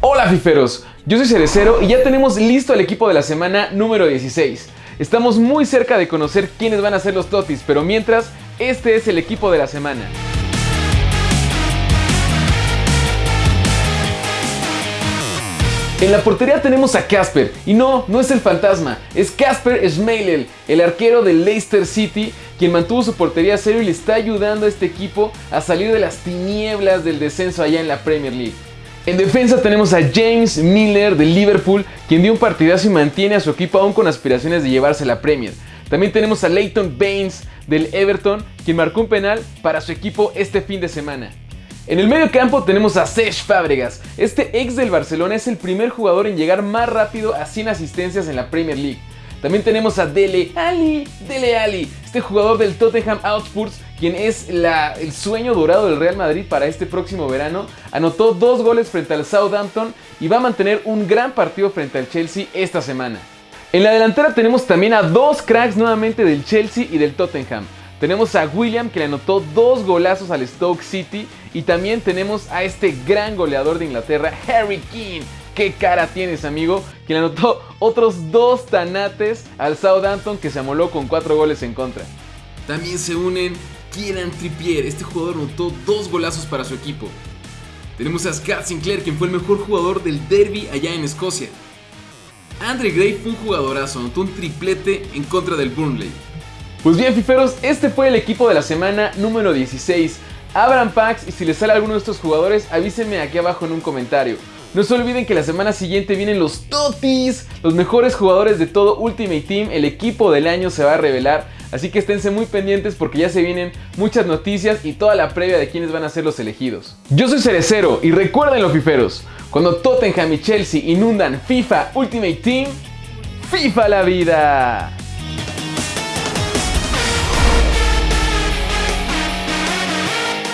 Hola fiferos, yo soy Cerecero y ya tenemos listo el equipo de la semana número 16. Estamos muy cerca de conocer quiénes van a ser los Totis, pero mientras, este es el equipo de la semana. En la portería tenemos a Casper, y no, no es el fantasma, es Casper Schmeichel, el arquero del Leicester City, quien mantuvo su portería a cero y le está ayudando a este equipo a salir de las tinieblas del descenso allá en la Premier League. En defensa tenemos a James Miller de Liverpool, quien dio un partidazo y mantiene a su equipo aún con aspiraciones de llevarse la Premier. También tenemos a Leighton Baines del Everton, quien marcó un penal para su equipo este fin de semana. En el medio campo tenemos a Sech Fábregas. Este ex del Barcelona es el primer jugador en llegar más rápido a 100 asistencias en la Premier League. También tenemos a Dele Ali, Dele Ali, este jugador del Tottenham Hotspur, quien es el sueño dorado del Real Madrid para este próximo verano. Anotó dos goles frente al Southampton y va a mantener un gran partido frente al Chelsea esta semana. En la delantera tenemos también a dos cracks nuevamente del Chelsea y del Tottenham. Tenemos a William que le anotó dos golazos al Stoke City y también tenemos a este gran goleador de Inglaterra, Harry King. ¿Qué cara tienes, amigo? Que le anotó otros dos tanates al Southampton que se amoló con cuatro goles en contra. También se unen Kieran Trippier. Este jugador anotó dos golazos para su equipo. Tenemos a Scott Sinclair, quien fue el mejor jugador del derby allá en Escocia. Andre Gray fue un jugadorazo, anotó un triplete en contra del Burnley. Pues bien, fiferos, este fue el equipo de la semana número 16. Abran packs y si les sale alguno de estos jugadores, avísenme aquí abajo en un comentario. No se olviden que la semana siguiente vienen los Totis, los mejores jugadores de todo Ultimate Team, el equipo del año se va a revelar, así que esténse muy pendientes porque ya se vienen muchas noticias y toda la previa de quiénes van a ser los elegidos. Yo soy Cerecero y recuerden los fiferos, cuando Tottenham y Chelsea inundan FIFA Ultimate Team, FIFA la vida.